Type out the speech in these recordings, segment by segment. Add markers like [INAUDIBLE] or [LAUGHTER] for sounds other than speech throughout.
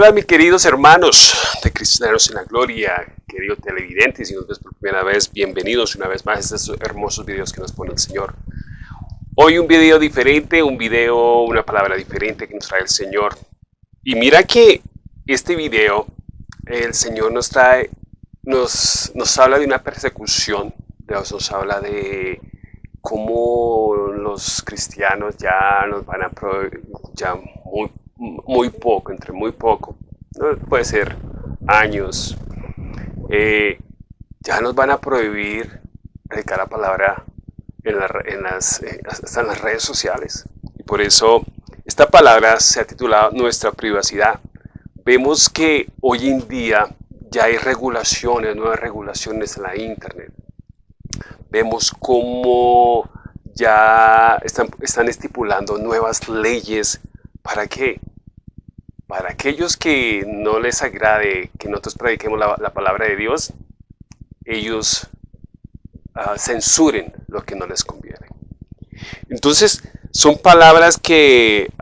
Hola mis queridos hermanos de Cristianos en la Gloria, queridos televidentes, si nos ves por primera vez, bienvenidos una vez más a estos hermosos videos que nos pone el Señor. Hoy un video diferente, un video, una palabra diferente que nos trae el Señor. Y mira que este video, el Señor nos trae, nos, nos habla de una persecución, Dios nos habla de cómo los cristianos ya nos van a, ya muy muy poco, entre muy poco, puede ser años, eh, ya nos van a prohibir predicar la palabra en, las, eh, hasta en las redes sociales. Y por eso esta palabra se ha titulado Nuestra privacidad. Vemos que hoy en día ya hay regulaciones, nuevas regulaciones en la Internet. Vemos cómo ya están, están estipulando nuevas leyes para qué? para aquellos que no les agrade que nosotros prediquemos la, palabra de Dios, ellos ah, censuren lo que no les conviene. Entonces, son palabras que,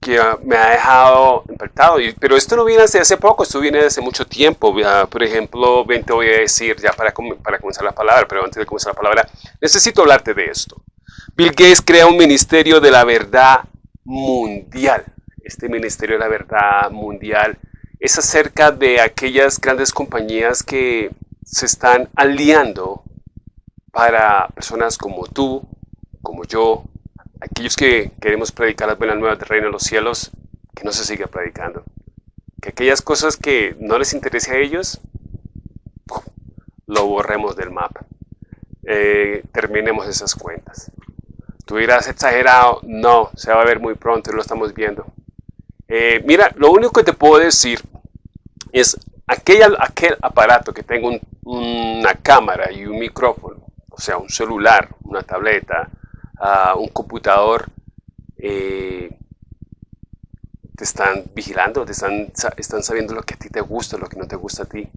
que me ha dejado impactado. Pero esto no viene desde hace poco, esto viene desde mucho tiempo. Por ejemplo, ven, te voy a decir ya para, para comenzar la palabra, pero antes de comenzar la palabra, necesito hablarte de esto. Bill Gates crea un ministerio de la verdad mundial este Ministerio de la Verdad Mundial, es acerca de aquellas grandes compañías que se están aliando para personas como tú, como yo, aquellos que queremos predicar las buenas nuevas del reino de los cielos, que no se siga predicando. Que aquellas cosas que no les interese a ellos, lo borremos del mapa. Eh, terminemos esas cuentas. Tú dirás exagerado, no, se va a ver muy pronto y lo estamos viendo. Eh, mira, lo único que te puedo decir es aquel, aquel aparato que tenga una cámara y un micrófono, o sea, un celular, una tableta, ah, un computador, eh, te están vigilando, te están, están sabiendo lo que a ti te gusta, lo que no te gusta a ti.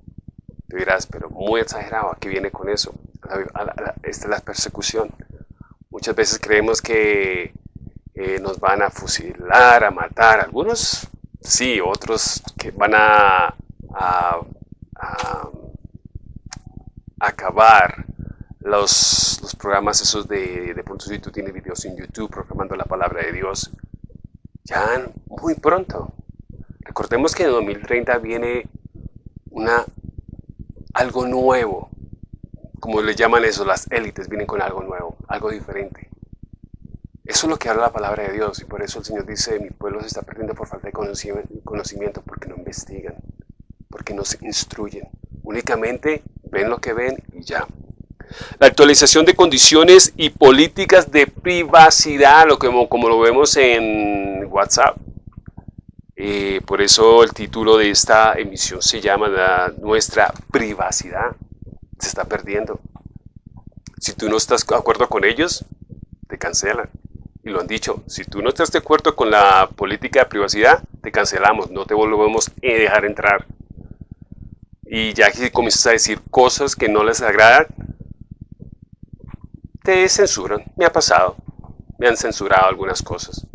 Te dirás, pero muy exagerado, ¿a qué viene con eso? esta es la persecución. Muchas veces creemos que eh, nos van a fusilar, a matar. Algunos sí, otros que van a, acabar los, programas esos de, de pronto si tú tienes videos en YouTube proclamando la palabra de Dios, ya muy pronto. Recordemos que en 2030 viene una, algo nuevo, como le llaman eso, las élites vienen con algo nuevo, algo diferente. Eso es lo que habla la palabra de Dios y por eso el Señor dice, mi pueblo se está perdiendo por falta de conocimiento porque no investigan, porque no se instruyen. Únicamente ven lo que ven y ya. La actualización de condiciones y políticas de privacidad, lo que, como lo vemos en WhatsApp. Eh, por eso el título de esta emisión se llama Nuestra privacidad. Se está perdiendo. Si tú no estás de acuerdo con ellos, te cancelan y lo han dicho, si tú no estás de acuerdo con la política de privacidad, te cancelamos, no te volvemos a dejar entrar. Y ya que comienzas a decir cosas que no les agradan, te censuran. Me ha pasado, me han censurado algunas cosas.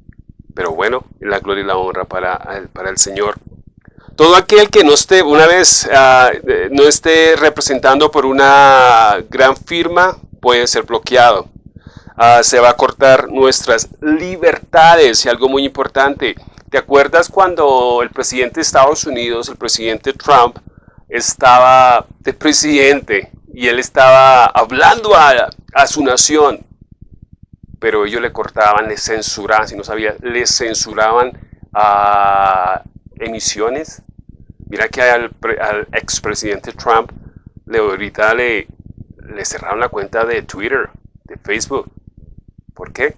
Pero bueno, la gloria y la honra para, para el Señor. Todo aquel que no esté, una vez, ah, no esté representando por una gran firma, puede ser bloqueado. Ah, se va a cortar nuestras libertades y algo muy importante. ¿Te acuerdas cuando el presidente de Estados Unidos, el presidente Trump, estaba de presidente y él estaba hablando a, su nación? Pero ellos le cortaban, le censuraban, si no sabía, le censuraban a emisiones. Mira que al, al expresidente Trump le ahorita le, le cerraron la cuenta de Twitter, de Facebook. ¿Por qué?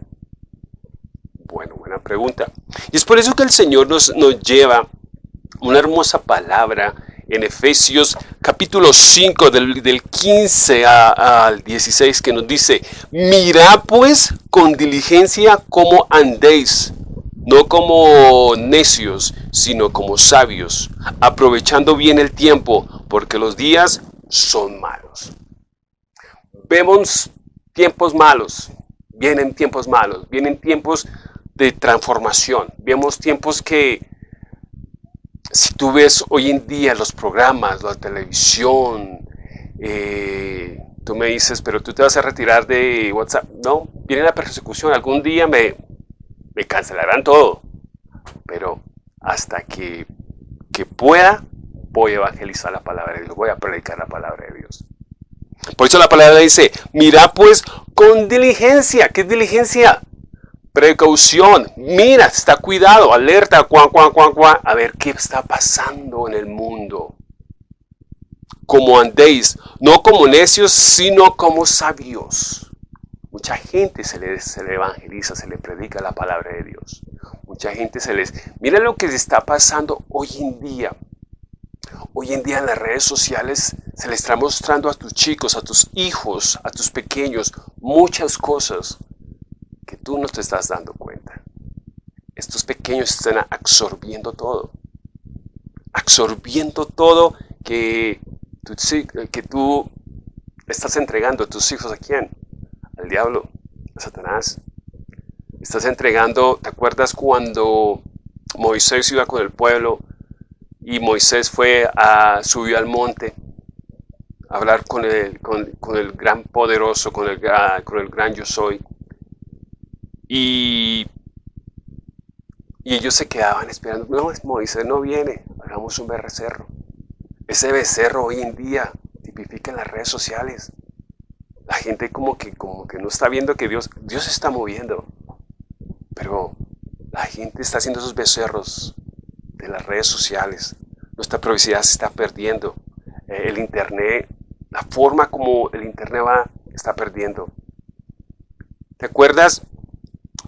Bueno, buena pregunta. Y es por eso que el Señor nos, nos lleva una hermosa palabra en Efesios capítulo 5 del, del 15 al 16 que nos dice, mirad pues con diligencia cómo andéis, no como necios, sino como sabios, aprovechando bien el tiempo, porque los días son malos. Vemos tiempos malos, vienen tiempos malos, vienen tiempos de transformación, vemos tiempos que si tú ves hoy en día los programas, la televisión, eh, tú me dices, pero tú te vas a retirar de WhatsApp. No, viene la persecución. Algún día me, me cancelarán todo. Pero hasta que, que pueda, voy a evangelizar la palabra de Dios, voy a predicar la palabra de Dios. Por eso la palabra dice, mira pues con diligencia. ¿Qué es diligencia? Precaución. Mira, está cuidado, alerta, cuan, cuan, cuan, cuan. A ver qué está pasando en el mundo. Como andéis, no como necios, sino como sabios. Mucha gente se le, se evangeliza, se le predica la palabra de Dios. Mucha gente se les... Mira lo que está pasando hoy en día. Hoy en día en las redes sociales se le está mostrando a tus chicos, a tus hijos, a tus pequeños, muchas cosas que tú no te estás dando cuenta. Estos pequeños están absorbiendo todo. Absorbiendo todo que tú, que tú estás entregando a tus hijos a quién? Al diablo, a Satanás. Estás entregando, ¿te acuerdas cuando Moisés iba con el pueblo y Moisés fue a, subió al monte a hablar con el, con, el gran poderoso, con el, con el gran yo soy. Y, y ellos se quedaban esperando, no, Moisés no viene, hagamos un becerro. Ese becerro hoy en día tipifica en las redes sociales. Gente como que, como que no está viendo que Dios, Dios está moviendo. Pero la gente está haciendo esos becerros de las redes sociales. Nuestra privacidad se está perdiendo. Eh, el Internet, la forma como el Internet va, está perdiendo. ¿Te acuerdas?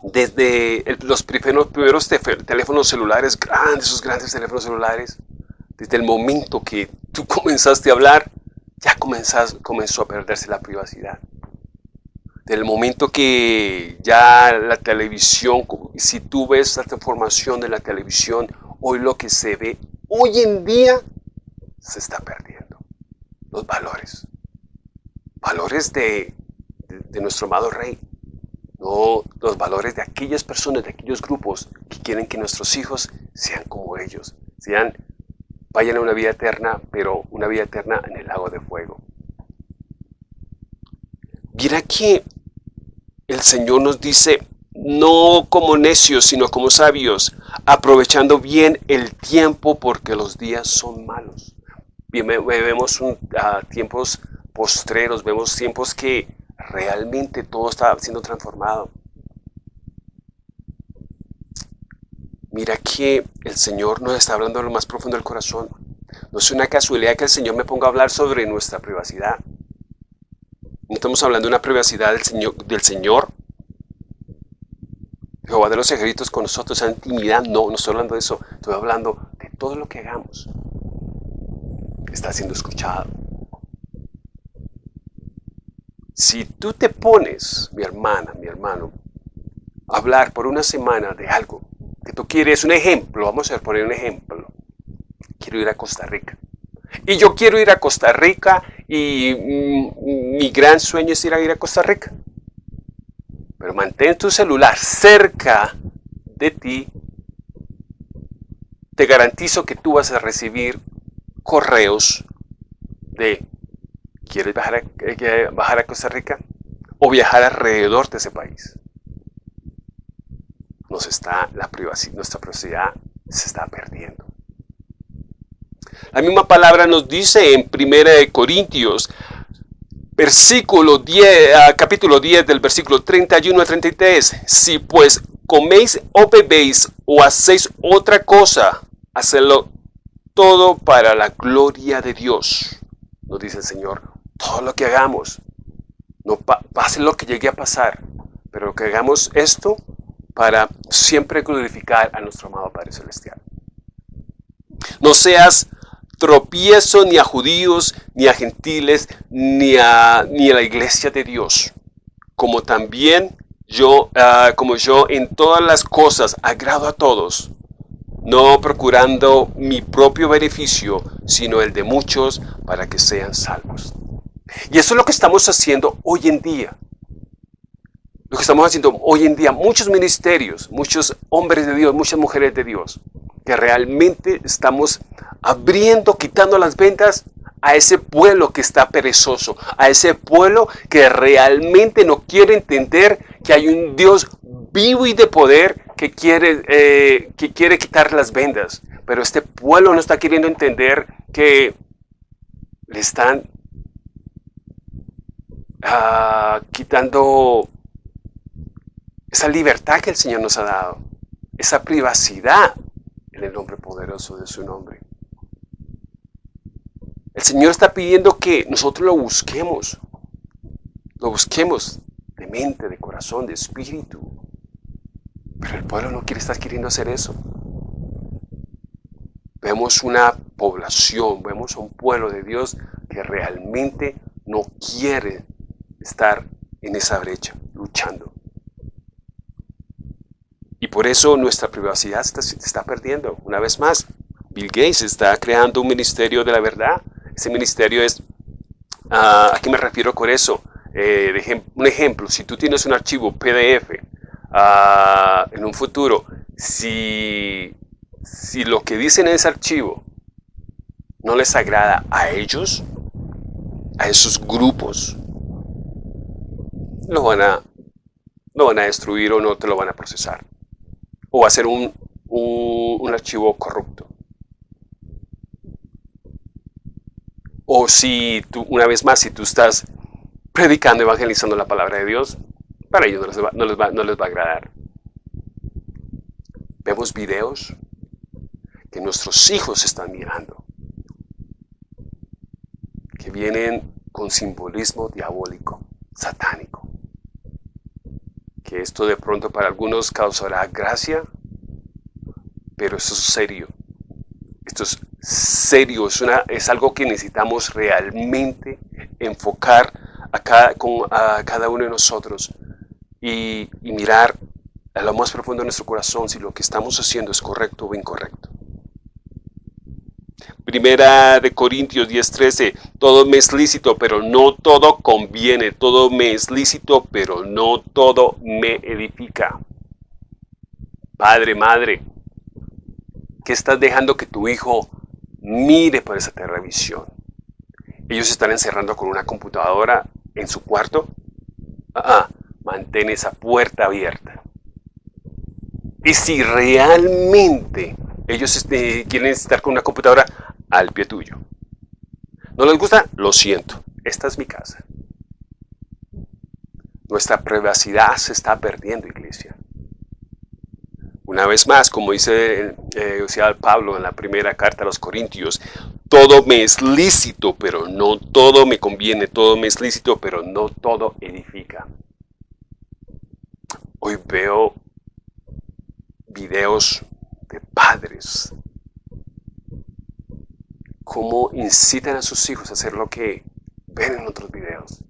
Desde los primeros, primeros teléfonos celulares, grandes, esos grandes teléfonos celulares, desde el momento que tú [LAUGHS] comenzaste a hablar, comenzó a perderse la privacidad. Del momento que ya la televisión, si tú ves la transformación de la televisión, hoy lo que se ve hoy en día se está perdiendo. Los valores. Valores de, nuestro amado rey. No los valores de aquellas personas, de aquellos grupos que quieren que nuestros hijos sean como ellos. Sean, vayan a una vida eterna, pero una vida eterna en el lago de fuego. Mira que el Señor nos dice, no como necios, sino como sabios, aprovechando bien el tiempo porque los días son malos. Vemos tiempos postreros, vemos tiempos que realmente todo está siendo transformado. Mira que el Señor nos está hablando de lo más profundo del corazón. No es una casualidad que el Señor me ponga a hablar sobre nuestra privacidad. No estamos hablando de una privacidad del Señor, Jehová de los ejércitos con nosotros, esa intimidad, no, no estoy hablando de eso, estoy hablando de todo lo que hagamos. Está siendo escuchado. Si tú te pones, mi hermana, mi hermano, a hablar por una semana de algo que tú quieres, un ejemplo, vamos a poner un ejemplo. Quiero ir a Costa Rica. Y yo quiero ir a Costa Rica y mm, mi gran sueño es ir a ir a Costa Rica. Pero mantén tu celular cerca de ti. Te garantizo que tú vas a recibir correos de ¿quieres bajar a, eh, bajar a Costa Rica? O viajar alrededor de ese país. Nos está, la privacidad, nuestra privacidad se está perdiendo. La misma palabra nos dice en 1 Corintios versículo 10, ah, capítulo 10 del versículo 31 a 33. Si pues coméis o bebéis o hacéis otra cosa, hacedlo todo para la gloria de Dios. Nos dice el Señor, todo lo que hagamos, no pase lo que llegue a pasar, pero que hagamos esto para siempre glorificar a nuestro amado Padre Celestial. No seas tropiezo ni a judíos, ni a gentiles, ni a, ni a la iglesia de Dios. Como también yo, ah, como yo en todas las cosas agrado a todos, no procurando mi propio beneficio, sino el de muchos para que sean salvos. Y eso es lo que estamos haciendo hoy en día. Lo que estamos haciendo hoy en día, muchos ministerios, muchos hombres de Dios, muchas mujeres de Dios, que realmente estamos abriendo, quitando las ventas a ese pueblo que está perezoso, a ese pueblo que realmente no quiere entender que hay un Dios vivo y de poder que quiere, eh, que quiere quitar las vendas. Pero este pueblo no está queriendo entender que le están ah, quitando esa libertad que el Señor nos ha dado, esa privacidad en el nombre poderoso de su nombre. El Señor está pidiendo que nosotros lo busquemos, lo busquemos de mente, de corazón, de espíritu. Pero el pueblo no quiere estar queriendo hacer eso. Vemos una población, vemos un pueblo de Dios que realmente no quiere estar en esa brecha, luchando. Por eso nuestra privacidad se está, perdiendo. Una vez más, Bill Gates está creando un ministerio de la verdad. Ese ministerio es, ah, ¿a qué me refiero con eso? Eh, un ejemplo, si tú tienes un archivo PDF ah, en un futuro, si, si lo que dicen en ese archivo no les agrada a ellos, a esos grupos, lo van a, lo van a destruir o no te lo van a procesar. O va a ser un, un archivo corrupto. O si tú, una vez más, si tú estás predicando, evangelizando la palabra de Dios, para ellos no les va, no les va, no les va a agradar. Vemos videos que nuestros hijos están mirando, que vienen con simbolismo diabólico, satánico. Que esto de pronto para algunos causará gracia, pero eso es serio. Esto es serio, es, algo que necesitamos realmente enfocar a cada, uno de nosotros y mirar a lo más profundo de nuestro corazón si lo que estamos haciendo es correcto o incorrecto. Primera de Corintios 10:13, todo me es lícito, pero no todo conviene, todo me es lícito, pero no todo me edifica. Padre, madre, ¿qué estás dejando que tu hijo mire por esa televisión? Ellos están encerrando con una computadora en su cuarto, ah, mantén esa puerta abierta. Y si realmente ellos este, quieren estar con una computadora al pie tuyo, ¿no les gusta? Lo siento, esta es mi casa. Nuestra privacidad se está perdiendo, iglesia. Una vez más, como dice eh, Pablo en la primera carta a los Corintios, todo me es lícito, pero no todo me conviene, todo me es lícito, pero no todo edifica. Hoy veo videos de padres, cómo incitan a sus hijos a hacer lo que ven en otros videos,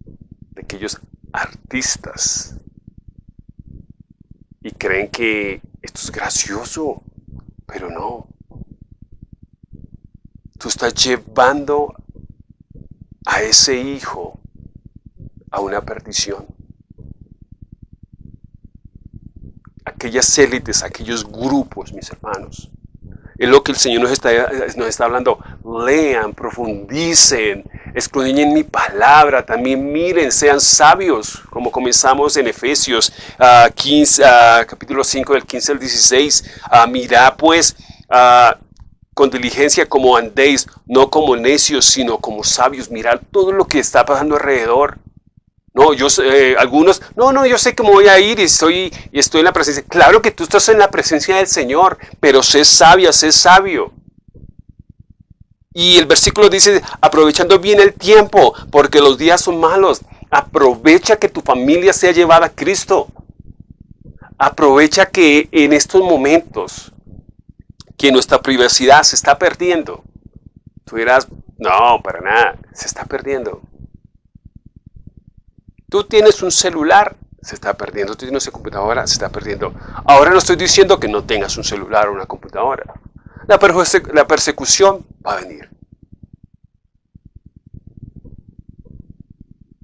de aquellos artistas, y creen que esto es gracioso, pero no. Tú estás llevando a ese hijo a una perdición. Aquellas élites, aquellos grupos, mis hermanos. Es lo que el Señor nos está, nos está hablando. Lean, profundicen, escudriñen mi palabra, también miren, sean sabios, como comenzamos en Efesios 15, ah, ah, capítulo 5 del 15 al 16. Uh, mirad pues uh, con diligencia como andéis, no como necios, sino como sabios. Mirad todo lo que está pasando alrededor. No, yo eh, algunos, no, no, yo sé que voy a ir y estoy, y estoy en la presencia. Claro que tú estás en la presencia del Señor, pero sé sabia, sé sabio. Y el versículo dice, aprovechando bien el tiempo, porque los días son malos. Aprovecha que tu familia sea llevada a Cristo. Aprovecha que en estos momentos que nuestra privacidad se está perdiendo. Tú dirás, no, para nada, se está perdiendo. Tú tienes un celular, se está perdiendo. Tú tienes una computadora, se está perdiendo. Ahora no estoy diciendo que no tengas un celular o una computadora. La, la persecución va a venir.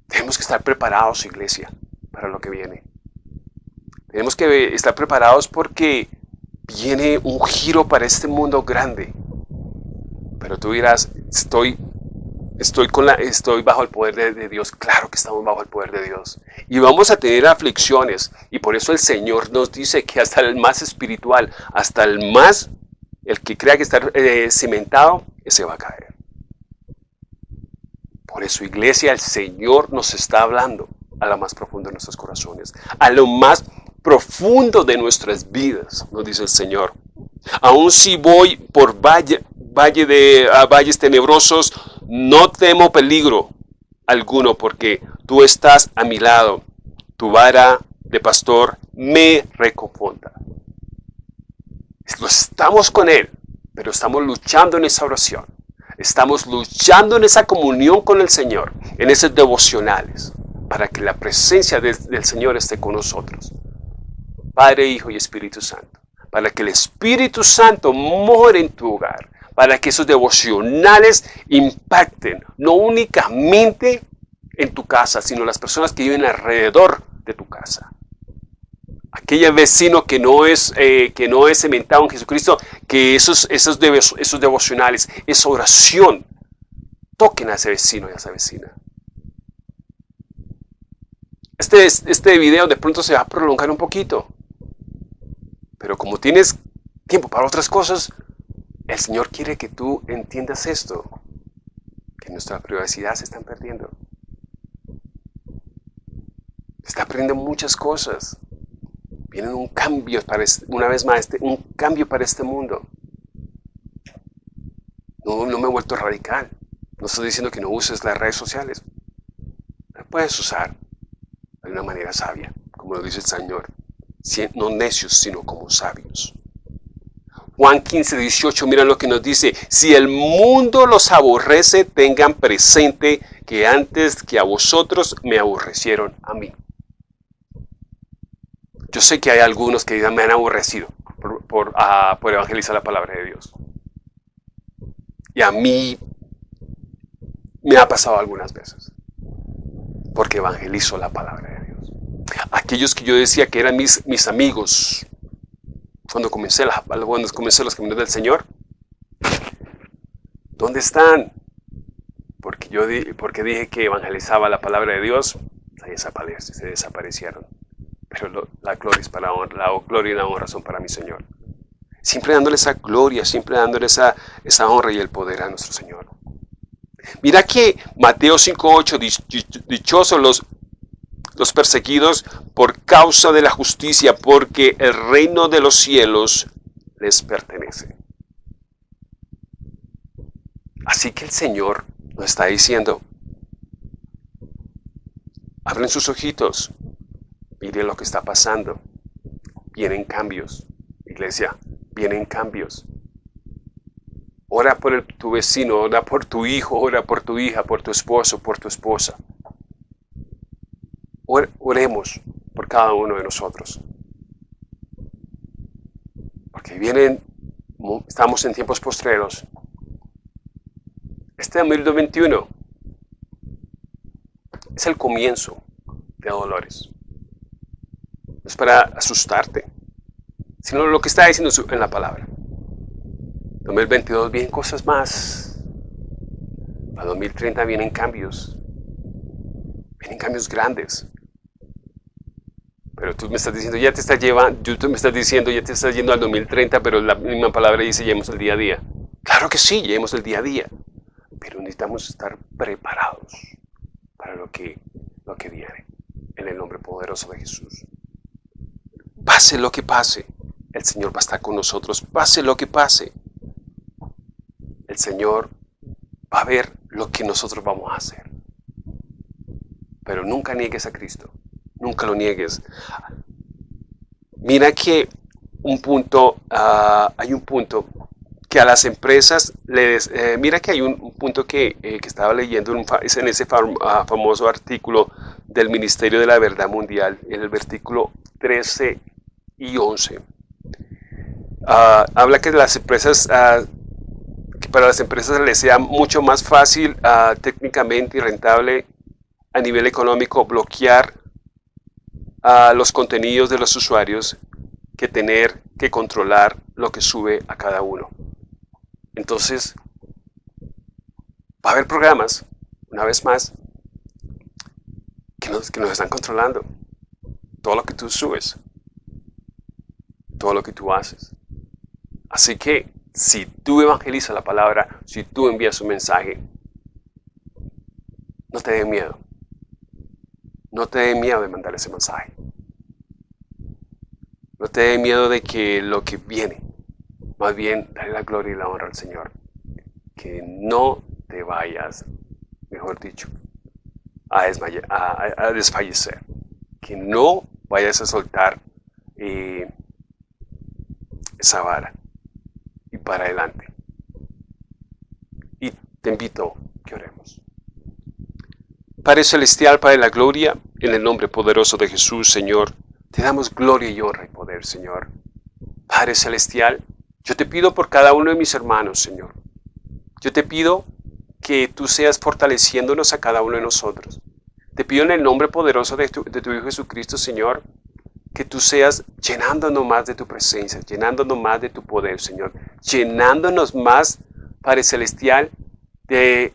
Tenemos que estar preparados, iglesia, para lo que viene. Tenemos que estar preparados porque viene un giro para este mundo grande. Pero tú dirás, estoy, estoy, bajo el poder de, de, Dios. Claro que estamos bajo el poder de Dios. Y vamos a tener aflicciones. Y por eso el Señor nos dice que hasta el más espiritual, hasta el más, el que crea que está eh, cimentado, ese va a caer. Por eso, iglesia, el Señor nos está hablando a lo más profundo de nuestros corazones, a lo más profundo de nuestras vidas, nos dice el Señor. Aun si voy por valle, valle de valles tenebrosos, no temo peligro alguno, porque tú estás a mi lado. Tu vara de pastor me reconforta. Estamos con Él, pero estamos luchando en esa oración. Estamos luchando en esa comunión con el Señor, en esos devocionales, para que la presencia del Señor esté con nosotros. Padre, Hijo y Espíritu Santo. Para que el Espíritu Santo more en tu hogar. Para que esos devocionales impacten no únicamente en tu casa, sino las personas que viven alrededor de tu casa. Aquel vecino que no es, eh, que no es cementado en Jesucristo, que esos, esos, esos devocionales, esa oración, toquen a ese vecino y a esa vecina. Este, este video de pronto se va a prolongar un poquito. Pero como tienes tiempo para otras cosas, el Señor quiere que tú entiendas esto, que nuestra privacidad se están perdiendo. Se está perdiendo muchas cosas. Vienen un cambio para este, una vez más, este, un cambio para este mundo. No, no me he vuelto radical. No estoy diciendo que no uses las redes sociales. Las puedes usar de una manera sabia, como lo dice el Señor no necios, sino como sabios. Juan 15, 18, mira lo que nos dice, si el mundo los aborrece, tengan presente que antes que a vosotros me aborrecieron a mí. Yo sé que hay algunos que me han aborrecido ah, por evangelizar la palabra de Dios. Y a mí me ha pasado algunas veces, porque evangelizo la palabra de Dios aquellos que yo decía que eran mis amigos, cuando comencé, la, comencé los caminos del Señor, ¿dónde están? Porque yo porque dije que evangelizaba la palabra de Dios, se, desaparecieron. Pero la gloria y la honra son para mi Señor. Siempre dándole esa gloria, siempre dándole esa, esa honra y el poder a nuestro Señor. Mira que Mateo 5.8, dichosos los los perseguidos por causa de la justicia, porque el reino de los cielos les pertenece. Así que el Señor nos está diciendo, abren sus ojitos, miren lo que está pasando. Vienen cambios, iglesia, vienen cambios. Ora por tu vecino, ora por tu hijo, ora por tu hija, por tu esposo, por tu esposa. Oremos por cada uno de nosotros. Porque vienen, estamos en tiempos postreros. Este 2021 es el comienzo de dolores. No es para asustarte, sino lo que está diciendo en la palabra. 2022 vienen cosas más. Para 2030 vienen cambios. Vienen cambios grandes. Pero tú me estás diciendo, ya te estás llevando, tú me estás diciendo, ya te estás yendo al 2030, pero la misma palabra dice, llevemos el día a día. Claro que sí, llevemos el día a día. Pero necesitamos estar preparados para lo que, lo que viene. En el nombre poderoso de Jesús. Pase lo que pase, el Señor va a estar con nosotros. Pase lo que pase, el Señor va a ver lo que nosotros vamos a hacer. Pero nunca niegues a Cristo. Nunca lo niegues. Mira que un punto, ah, hay un punto que a las empresas les, eh, mira que hay un, punto que, eh, que, estaba leyendo en, ese ah, famoso artículo del Ministerio de la Verdad Mundial, en el versículo 13 y 11. Ah, habla que las empresas, que para las empresas les sea mucho más fácil técnicamente y rentable a nivel económico bloquear a los contenidos de los usuarios que tener que controlar lo que sube a cada uno. Entonces, va a haber programas, una vez más, que nos, que nos están controlando. Todo lo que tú subes, todo lo que tú haces. Así que si tú evangelizas la palabra, si tú envías un mensaje, no te dé miedo. No te dé miedo de mandar ese mensaje. No te dé miedo de que lo que viene, más bien dale la gloria y la honra al Señor. Que no te vayas, mejor dicho, a, desfallecer. Que no vayas a soltar eh, esa vara y para adelante. Y te invito que oremos. Padre Celestial, Padre de la Gloria, en el nombre poderoso de Jesús, Señor, te damos gloria y honra y poder, Señor. Padre Celestial, yo te pido por cada uno de mis hermanos, Señor. Yo te pido que tú seas fortaleciéndonos a cada uno de nosotros. Te pido en el nombre poderoso de tu, de tu Hijo Jesucristo, Señor, que tú seas llenándonos más de tu presencia, llenándonos más de tu poder, Señor, llenándonos más, Padre Celestial, de,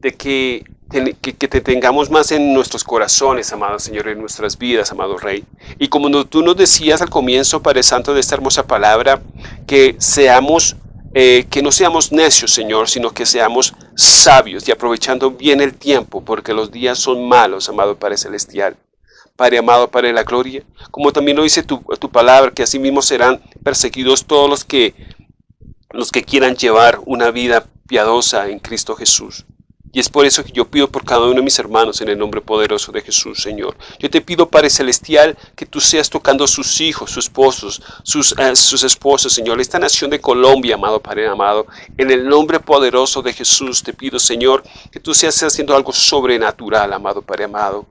de que que, te tengamos más en nuestros corazones, amado Señor, en nuestras vidas, amado Rey. Y como tú nos decías al comienzo, Padre Santo, de esta hermosa palabra, que seamos, eh, que no seamos necios, Señor, sino que seamos sabios y aprovechando bien el tiempo, porque los días son malos, amado Padre Celestial. Padre amado, Padre de la gloria, como también lo dice tu, tu palabra, que así mismo serán perseguidos todos los que, los que quieran llevar una vida piadosa en Cristo Jesús. Y es por eso que yo pido por cada uno de mis hermanos en el nombre poderoso de Jesús, Señor. Yo te pido, Padre Celestial, que tú seas tocando a sus hijos, sus esposos, sus, eh, sus esposas, Señor. Esta nación de Colombia, amado Padre amado, en el nombre poderoso de Jesús te pido, Señor, que tú seas haciendo algo sobrenatural, amado Padre amado.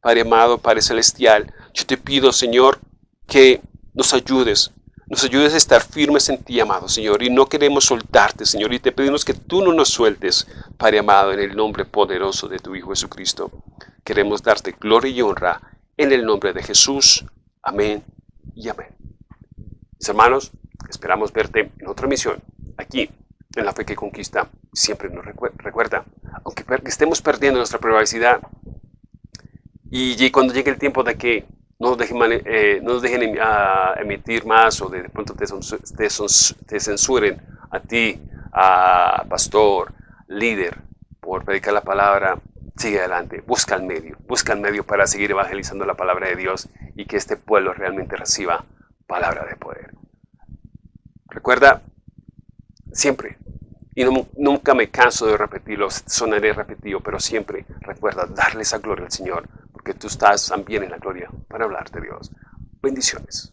Padre amado, Padre Celestial, yo te pido, Señor, que nos ayudes, nos ayudes a estar firmes en ti, amado Señor, y no queremos soltarte, Señor, y te pedimos que tú no nos sueltes, Padre amado, en el nombre poderoso de tu Hijo Jesucristo. Queremos darte gloria y honra en el nombre de Jesús. Amén y amén. Mis hermanos, esperamos verte en otra misión, aquí, en la fe que conquista. Siempre nos recuerda, aunque estemos perdiendo nuestra privacidad, y cuando llegue el tiempo de que no nos dejen, eh, no dejen emitir más o de, pronto te, te, censuren a ti, a pastor, líder, por predicar la palabra, sigue adelante, busca el medio, busca el medio para seguir evangelizando la palabra de Dios y que este pueblo realmente reciba palabra de poder. Recuerda, siempre, y nunca me canso de repetirlo, sonaré repetido, pero siempre recuerda darle esa gloria al Señor, que tú estás también en la gloria para hablar de Dios. Bendiciones.